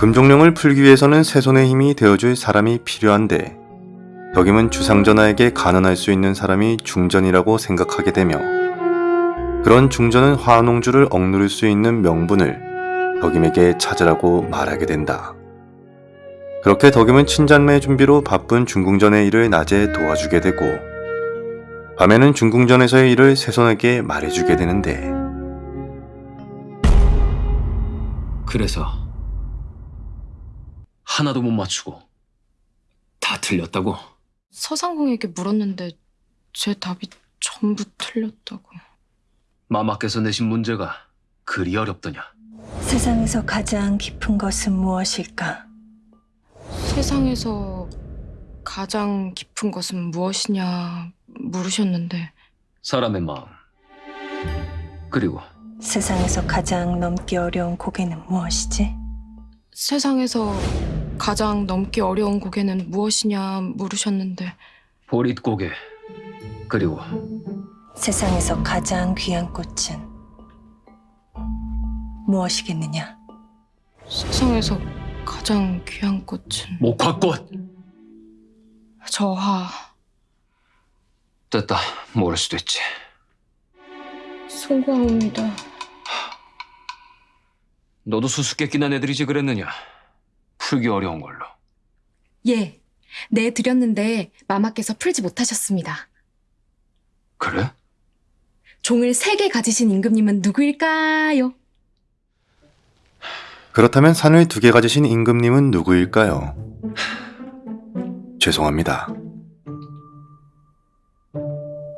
금종령을 풀기 위해서는 새손의 힘이 되어줄 사람이 필요한데 덕임은 주상전하에게 간언할 수 있는 사람이 중전이라고 생각하게 되며 그런 중전은 화농주를 억누를 수 있는 명분을 덕임에게 찾으라고 말하게 된다. 그렇게 덕임은 친잔매 준비로 바쁜 중궁전의 일을 낮에 도와주게 되고 밤에는 중궁전에서의 일을 새손에게 말해주게 되는데 그래서 하나도 못 맞추고 다 틀렸다고? 서상공에게 물었는데 제 답이 전부 틀렸다고. 마마께서 내신 문제가 그리 어렵더냐? 세상에서 가장 깊은 것은 무엇일까? 세상에서 가장 깊은 것은 무엇이냐 물으셨는데 사람의 마음 그리고 세상에서 가장 넘기 어려운 고개는 무엇이지? 세상에서 가장 넘기 어려운 고개는 무엇이냐 물으셨는데. 보릿고개 그리고 세상에서 가장 귀한 꽃은 무엇이겠느냐? 세상에서 가장 귀한 꽃은 목화꽃! 저하. 됐다 모를 수도 있지. 송구합니다. 너도 수수께끼 난 애들이지 그랬느냐 풀기 어려운 걸로 예, 네 드렸는데 마마께서 풀지 못하셨습니다. 그래? 종을 세 개 가지신 임금님은 누구일까요? 그렇다면 산을 두 개 가지신 임금님은 누구일까요? 죄송합니다.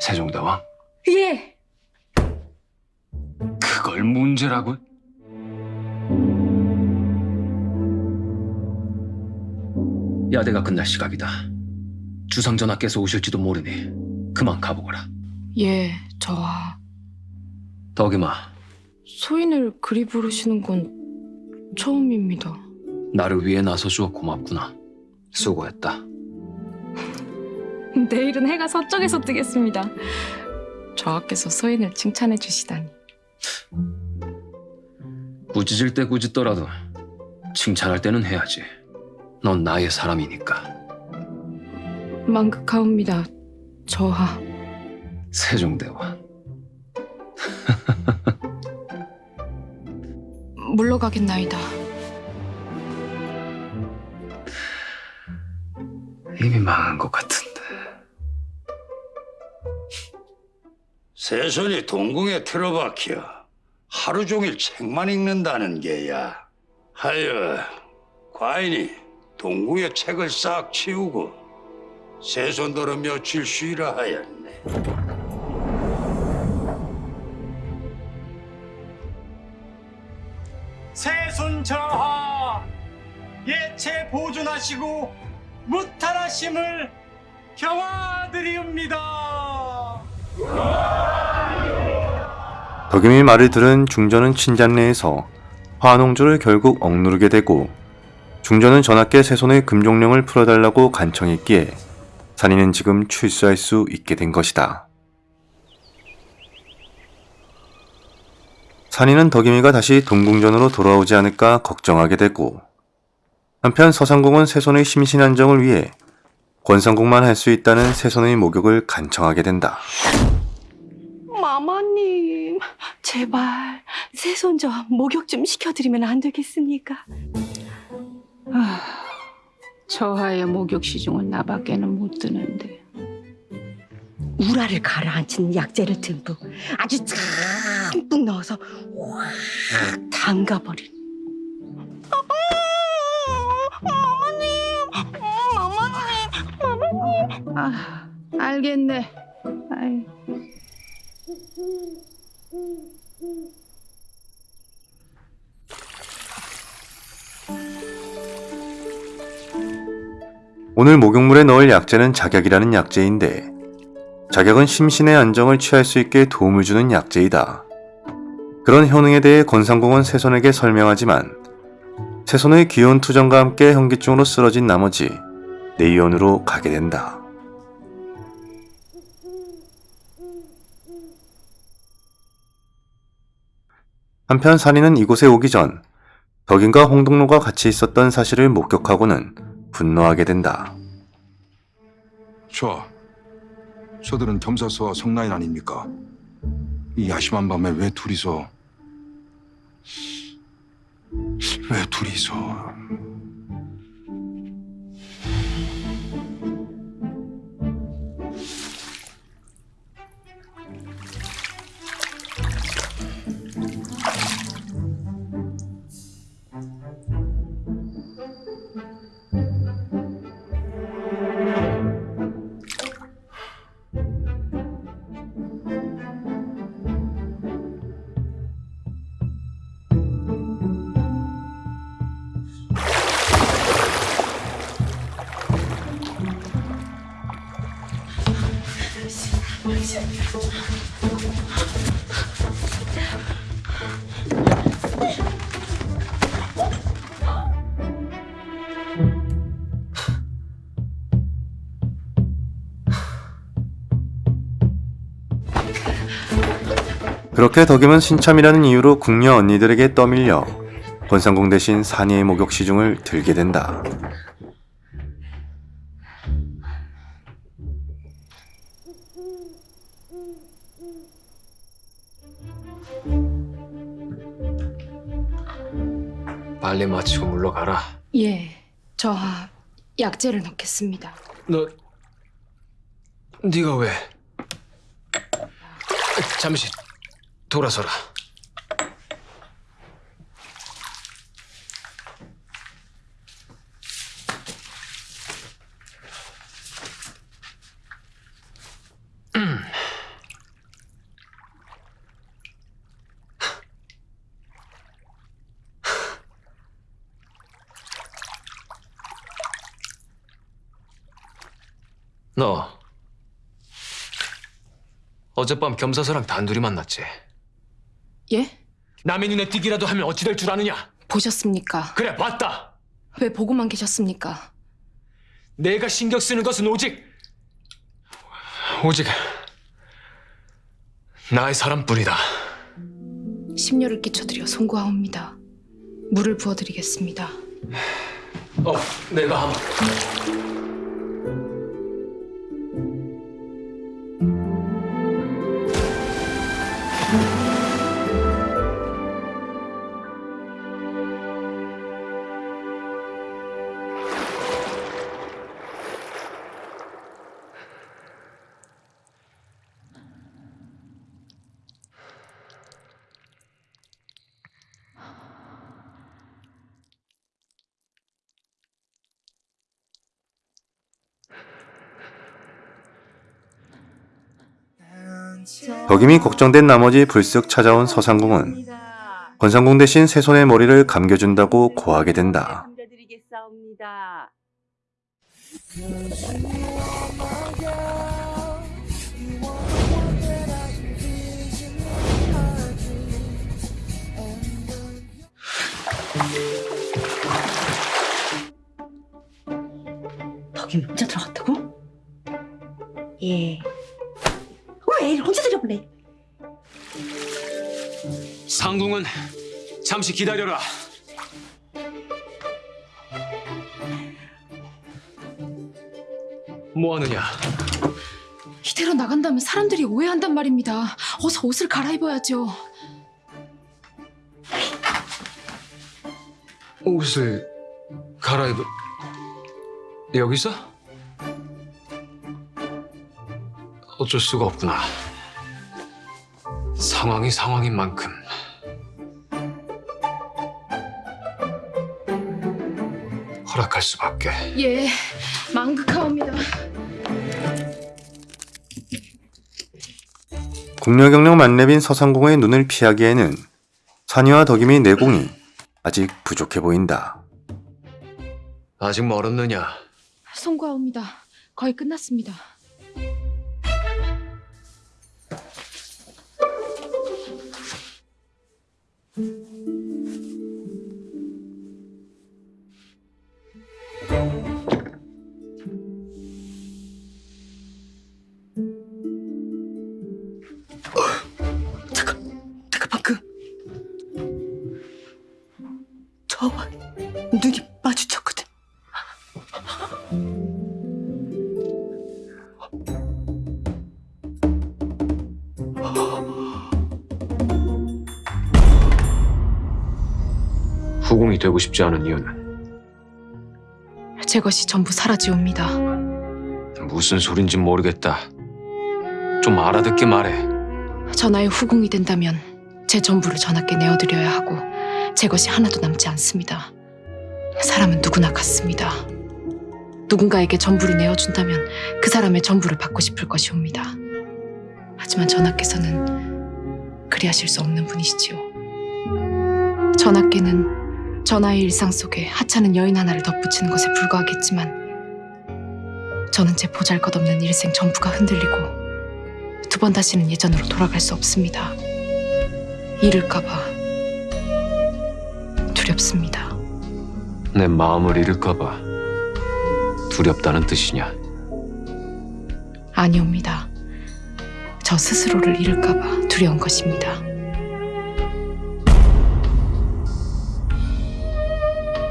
세종대왕 예, 그걸 문제라고? 야대가 끝날 시각이다 주상전하께서 오실지도 모르니 그만 가보거라 예, 저하. 덕임아 소인을 그리 부르시는 건 처음입니다. 나를 위해 나서주어 고맙구나 수고했다 내일은 해가 서쪽에서 뜨겠습니다. 저하께서 소인을 칭찬해 주시다니. 꾸짖을 때 꾸짖더라도 칭찬할 때는 해야지. 넌 나의 사람이니까. 만극하옵니다. 저하. 세종대왕. 물러가겠나이다. 이미 망한 것 같은데. 세손이 동궁에 틀어박혀 하루 종일 책만 읽는다는 게야. 하여 과인이 동궁에 책을 싹 치우고 세손더러 며칠 쉬라 하였네. 세손 저하 예체 보존하시고 무탈하심을 경화드리옵니다. 덕임의 말을 들은 중전은 친잔내에서 화농주를 결국 억누르게 되고 중전은 전하께 새손의 금종령을 풀어달라고 간청했기에 산이는 지금 출수할 수 있게 된 것이다. 산이는 덕임이가 다시 동궁전으로 돌아오지 않을까 걱정하게 되고 한편 서상공은 새손의 심신안정을 위해 권상국만 할 수 있다는 새손의 목욕을 간청하게 된다. 마마님, 제발 새손저 목욕 좀 시켜드리면 안 되겠습니까? 아, 저하의 목욕 시중은 나밖에는 못 드는데 우라를 가라앉힌 약재를 듬뿍 아주 듬뿍 넣어서 확 담가버린. 아 알겠네 아이. 오늘 목욕물에 넣을 약재는 작약이라는 약재인데 작약은 심신의 안정을 취할 수 있게 도움을 주는 약재이다. 그런 효능에 대해 권상공은 세손에게 설명하지만 세손의 귀여운 투정과 함께 현기증으로 쓰러진 나머지 내의원으로 가게 된다. 한편 산이는 이곳에 오기 전 덕인과 홍동로가 같이 있었던 사실을 목격하고는 분노하게 된다. 저, 저들은 겸사스와 성나인 아닙니까? 이 야심한 밤에 왜 둘이서 왜 둘이서 그렇게 덕임은 신참이라는 이유로 궁녀 언니들에게 떠밀려 권상궁 대신 산이의 목욕 시중을 들게 된다. 빨리 마치고 물러가라. 예, 저 약재를 넣겠습니다. 너 네가 왜? 잠시 돌아서라. 너 어젯밤 겸사서랑 단둘이 만났지? 예? 남의 눈에 띄기라도 하면 어찌 될 줄 아느냐? 보셨습니까? 그래 봤다. 왜 보고만 계셨습니까? 내가 신경 쓰는 것은 오직 오직 나의 사람뿐이다. 심려를 끼쳐드려 송구하옵니다. 물을 부어드리겠습니다. 어, 내가 한번. 덕임이 걱정된 나머지 불쑥 찾아온 서상궁은 권상궁 대신 새손의 머리를 감겨준다고 고하게 된다. 덕이 혼자 들어갔다고? 예. 왜 혼자 들여보내? 상궁은 잠시 기다려라. 뭐 하느냐? 이대로 나간다면 사람들이 오해한단 말입니다. 어서 옷을 갈아입어야죠. 옷을 갈아입어 여기서? 어쩔 수가 없구나. 상황이 상황인 만큼 허락할 수밖에. 예, 망극하옵니다. 궁녀경력 만렙인 서상궁의 눈을 피하기에는 산이와 덕임의 내공이 아직 부족해 보인다. 아직 멀었느냐? 송구하옵니다. 거의 끝났습니다. 후궁이 되고 싶지 않은 이유는 제 것이 전부 사라지옵니다. 무슨 소린지 모르겠다. 좀 알아듣게 말해. 전하의 후궁이 된다면 제 전부를 전하께 내어드려야 하고 제 것이 하나도 남지 않습니다. 사람은 누구나 같습니다. 누군가에게 전부를 내어준다면 그 사람의 전부를 받고 싶을 것이옵니다. 하지만 전하께서는 그리하실 수 없는 분이시지요. 전하께는 전하의 일상 속에 하찮은 여인 하나를 덧붙이는 것에 불과하겠지만 저는 제 보잘것없는 일생 전부가 흔들리고 두 번 다시는 예전으로 돌아갈 수 없습니다. 잃을까봐 두렵습니다. 내 마음을 잃을까봐 두렵다는 뜻이냐? 아니옵니다. 저 스스로를 잃을까봐 두려운 것입니다.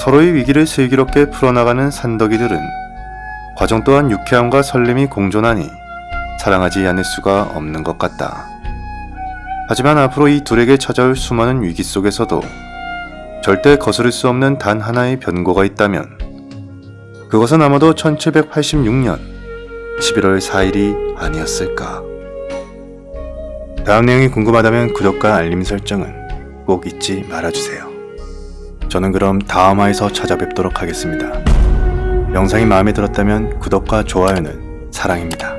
서로의 위기를 슬기롭게 풀어나가는 산더기들은 과정 또한 유쾌함과 설렘이 공존하니 사랑하지 않을 수가 없는 것 같다. 하지만 앞으로 이 둘에게 찾아올 수많은 위기 속에서도 절대 거스를 수 없는 단 하나의 변고가 있다면 그것은 아마도 1786년 11월 4일이 아니었을까. 다음 내용이 궁금하다면 구독과 알림 설정은 꼭 잊지 말아주세요. 저는 그럼 다음 화에서 찾아뵙도록 하겠습니다. 영상이 마음에 들었다면 구독과 좋아요는 사랑입니다.